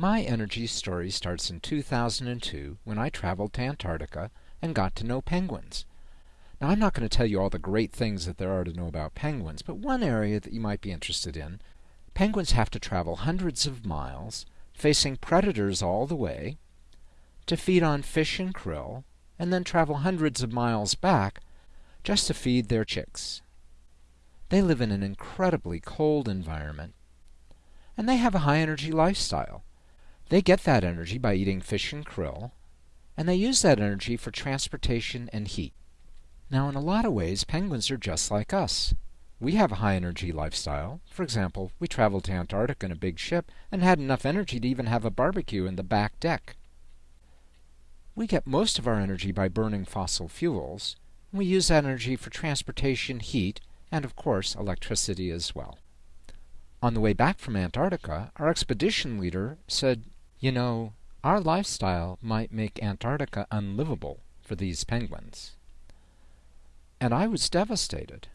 My energy story starts in 2002 when I traveled to Antarctica and got to know penguins. Now, I'm not going to tell you all the great things that there are to know about penguins, but one area that you might be interested in penguins have to travel hundreds of miles, facing predators all the way, to feed on fish and krill, and then travel hundreds of miles back just to feed their chicks. They live in an incredibly cold environment, and they have a high energy lifestyle. They get that energy by eating fish and krill, and they use that energy for transportation and heat. Now, in a lot of ways, penguins are just like us. We have a high energy lifestyle. For example, we traveled to Antarctica in a big ship and had enough energy to even have a barbecue in the back deck. We get most of our energy by burning fossil fuels. We use that energy for transportation, heat, and of course, electricity as well. On the way back from Antarctica, our expedition leader said, you know, our lifestyle might make Antarctica unlivable for these penguins. And I was devastated.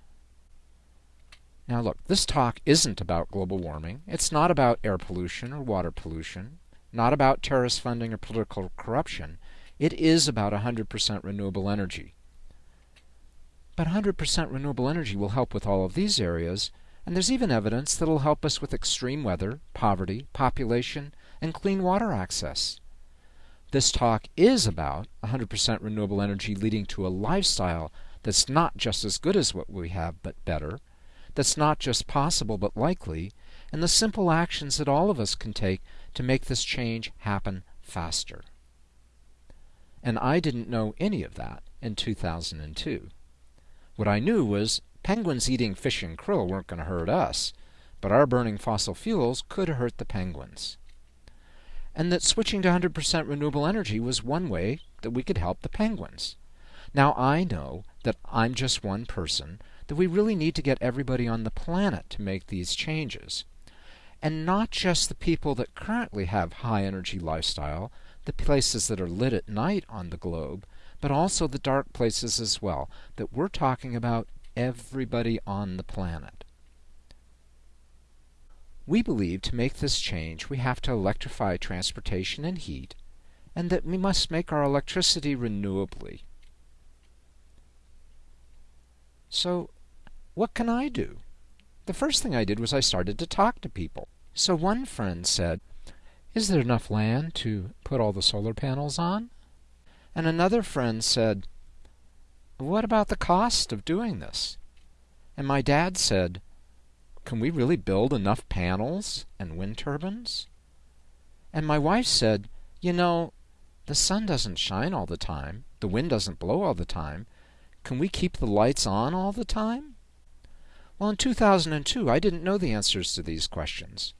Now, look, this talk isn't about global warming. It's not about air pollution or water pollution, not about terrorist funding or political corruption. It is about 100% renewable energy. But 100% renewable energy will help with all of these areas, and there's even evidence that it'll help us with extreme weather, poverty, population, and clean water access. This talk is about 100% renewable energy leading to a lifestyle that's not just as good as what we have, but better, that's not just possible, but likely, and the simple actions that all of us can take to make this change happen faster. And I didn't know any of that in 2002. What I knew was penguins eating fish and krill weren't going to hurt us, but our burning fossil fuels could hurt the penguins and that switching to 100% renewable energy was one way that we could help the penguins. Now, I know that I'm just one person, that we really need to get everybody on the planet to make these changes. And not just the people that currently have high energy lifestyle, the places that are lit at night on the globe, but also the dark places as well, that we're talking about everybody on the planet. We believe to make this change we have to electrify transportation and heat, and that we must make our electricity renewably. So, what can I do? The first thing I did was I started to talk to people. So one friend said, Is there enough land to put all the solar panels on? And another friend said, What about the cost of doing this? And my dad said, can we really build enough panels and wind turbines? And my wife said, You know, the sun doesn't shine all the time, the wind doesn't blow all the time. Can we keep the lights on all the time? Well, in 2002, I didn't know the answers to these questions.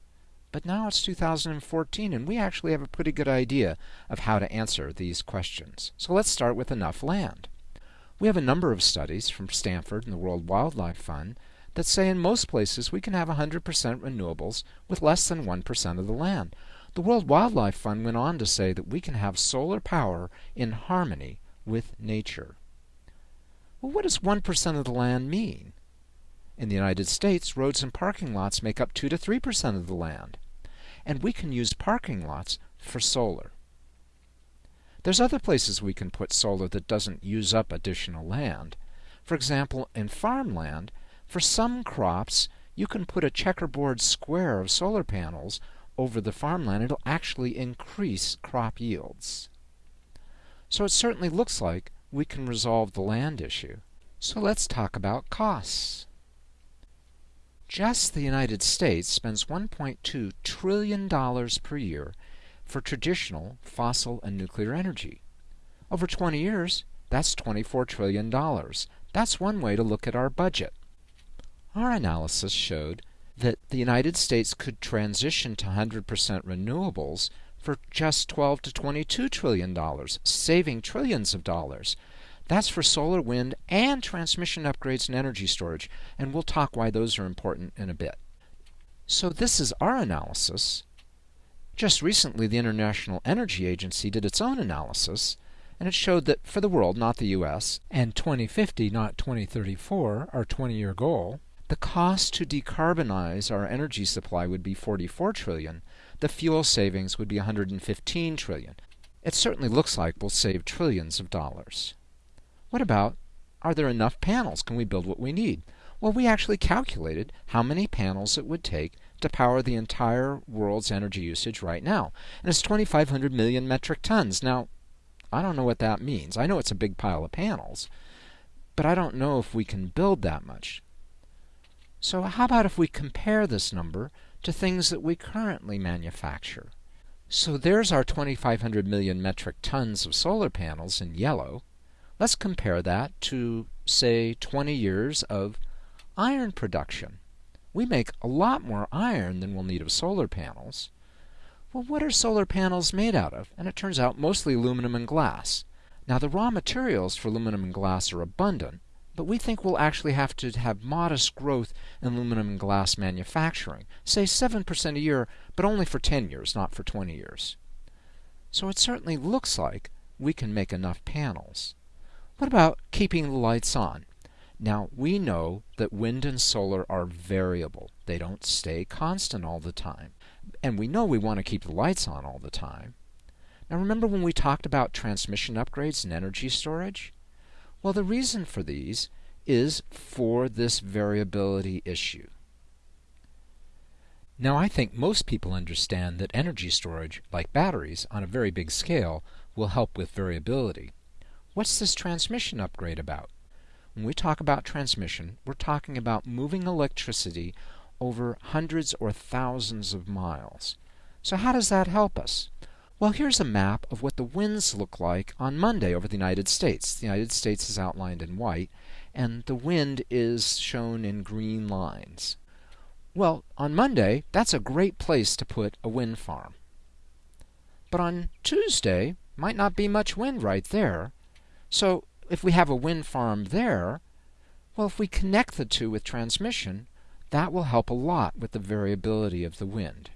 But now it's 2014, and we actually have a pretty good idea of how to answer these questions. So let's start with enough land. We have a number of studies from Stanford and the World Wildlife Fund that say in most places we can have 100% renewables with less than 1% of the land. The World Wildlife Fund went on to say that we can have solar power in harmony with nature. Well, what does 1% of the land mean? In the United States, roads and parking lots make up 2 to 3% of the land, and we can use parking lots for solar. There's other places we can put solar that doesn't use up additional land. For example, in farmland, for some crops, you can put a checkerboard square of solar panels over the farmland. It'll actually increase crop yields. So it certainly looks like we can resolve the land issue. So let's talk about costs. Just the United States spends $1.2 trillion per year for traditional fossil and nuclear energy. Over 20 years, that's $24 trillion. That's one way to look at our budget. Our analysis showed that the United States could transition to 100% renewables for just 12 to 22 trillion dollars, saving trillions of dollars. That's for solar, wind, and transmission upgrades and energy storage, and we'll talk why those are important in a bit. So this is our analysis. Just recently, the International Energy Agency did its own analysis, and it showed that for the world, not the US, and 2050, not 2034, our 20 year goal, the cost to decarbonize our energy supply would be 44 trillion. The fuel savings would be 115 trillion. It certainly looks like we'll save trillions of dollars. What about are there enough panels? Can we build what we need? Well, we actually calculated how many panels it would take to power the entire world's energy usage right now. And it's 2,500 million metric tons. Now, I don't know what that means. I know it's a big pile of panels, but I don't know if we can build that much. So how about if we compare this number to things that we currently manufacture? So there's our 2,500 million metric tons of solar panels in yellow. Let's compare that to, say, 20 years of iron production. We make a lot more iron than we'll need of solar panels. Well, what are solar panels made out of? And it turns out mostly aluminum and glass. Now, the raw materials for aluminum and glass are abundant, but we think we'll actually have to have modest growth in aluminum and glass manufacturing, say 7% a year, but only for 10 years, not for 20 years. So it certainly looks like we can make enough panels. What about keeping the lights on? Now, we know that wind and solar are variable. They don't stay constant all the time. And we know we want to keep the lights on all the time. Now, remember when we talked about transmission upgrades and energy storage? Well, the reason for these is for this variability issue. Now, I think most people understand that energy storage, like batteries, on a very big scale, will help with variability. What's this transmission upgrade about? When we talk about transmission, we're talking about moving electricity over hundreds or thousands of miles. So how does that help us? Well, here's a map of what the winds look like on Monday over the United States. The United States is outlined in white, and the wind is shown in green lines. Well, on Monday, that's a great place to put a wind farm. But on Tuesday, might not be much wind right there. So if we have a wind farm there, well, if we connect the two with transmission, that will help a lot with the variability of the wind.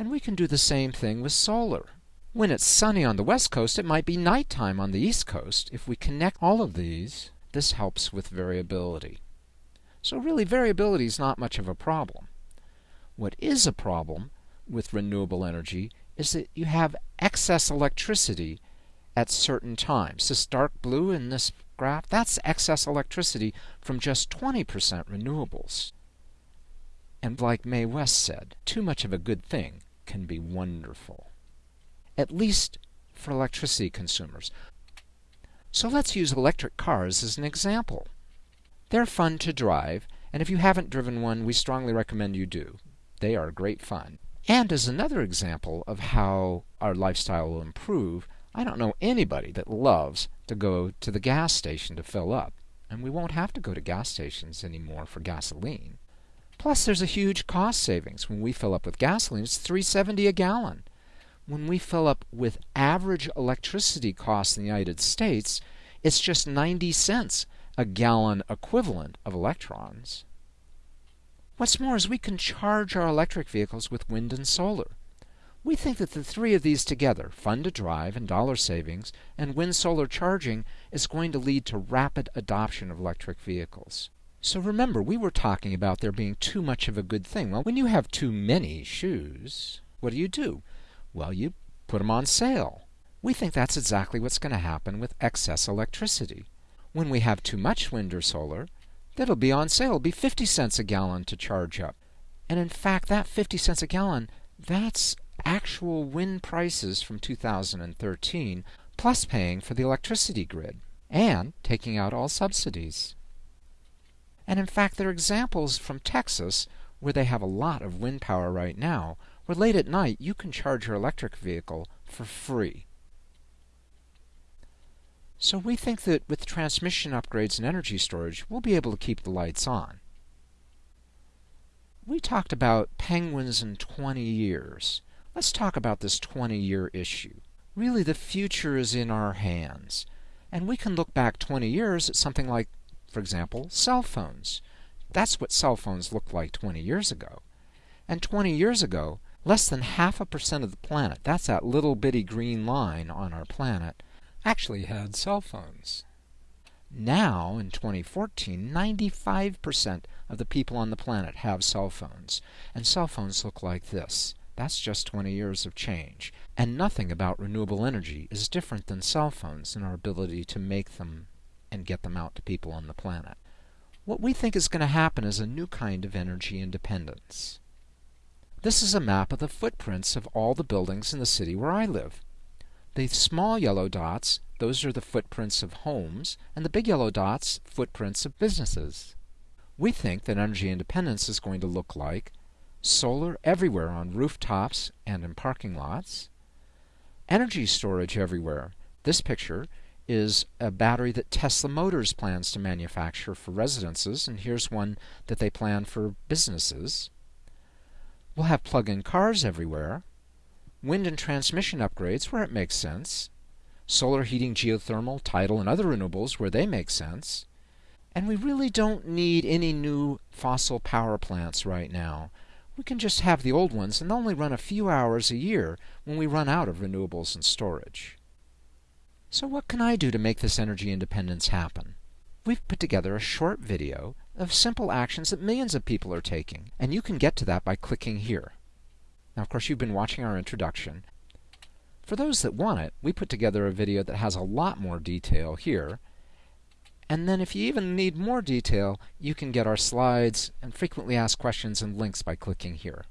And we can do the same thing with solar. When it's sunny on the west coast, it might be nighttime on the east coast. If we connect all of these, this helps with variability. So really, variability is not much of a problem. What is a problem with renewable energy is that you have excess electricity at certain times. This dark blue in this graph, that's excess electricity from just 20% renewables. And like Mae West said, too much of a good thing can be wonderful. At least for electricity consumers. So let's use electric cars as an example. They're fun to drive, and if you haven't driven one, we strongly recommend you do. They are great fun. And as another example of how our lifestyle will improve, I don't know anybody that loves to go to the gas station to fill up, and we won't have to go to gas stations anymore for gasoline. Plus, there's a huge cost savings. When we fill up with gasoline, it's 3.70 a gallon. When we fill up with average electricity costs in the United States, it's just 90 cents a gallon equivalent of electrons. What's more is we can charge our electric vehicles with wind and solar. We think that the three of these together, fun to drive and dollar savings, and wind solar charging, is going to lead to rapid adoption of electric vehicles. So remember, we were talking about there being too much of a good thing. Well, when you have too many shoes, what do you do? Well, you put them on sale. We think that's exactly what's going to happen with excess electricity. When we have too much wind or solar, that'll be on sale. It'll be 50 cents a gallon to charge up. And in fact, that 50 cents a gallon, that's actual wind prices from 2013, plus paying for the electricity grid, and taking out all subsidies. And in fact, there are examples from Texas where they have a lot of wind power right now, where late at night you can charge your electric vehicle for free. So we think that with transmission upgrades and energy storage, we'll be able to keep the lights on. We talked about penguins in 20 years. Let's talk about this 20 year issue. Really, the future is in our hands. And we can look back 20 years at something like, for example, cell phones. That's what cell phones looked like 20 years ago. And 20 years ago, less than half a percent of the planet, that's that little bitty green line on our planet, actually had cell phones. Now, in 2014, 95% of the people on the planet have cell phones, and cell phones look like this. That's just 20 years of change. And nothing about renewable energy is different than cell phones in our ability to make them and get them out to people on the planet. What we think is going to happen is a new kind of energy independence. This is a map of the footprints of all the buildings in the city where I live. The small yellow dots, those are the footprints of homes, and the big yellow dots, footprints of businesses. We think that energy independence is going to look like solar everywhere on rooftops and in parking lots, energy storage everywhere. This picture is a battery that Tesla Motors plans to manufacture for residences, and here's one that they plan for businesses. We'll have plug in cars everywhere, wind and transmission upgrades where it makes sense, solar heating, geothermal, tidal, and other renewables where they make sense. And we really don't need any new fossil power plants right now. We can just have the old ones and only run a few hours a year when we run out of renewables and storage. So what can I do to make this energy independence happen? We've put together a short video of simple actions that millions of people are taking, and you can get to that by clicking here. Now, of course, you've been watching our introduction. For those that want it, we put together a video that has a lot more detail here, and then if you even need more detail, you can get our slides and frequently asked questions and links by clicking here.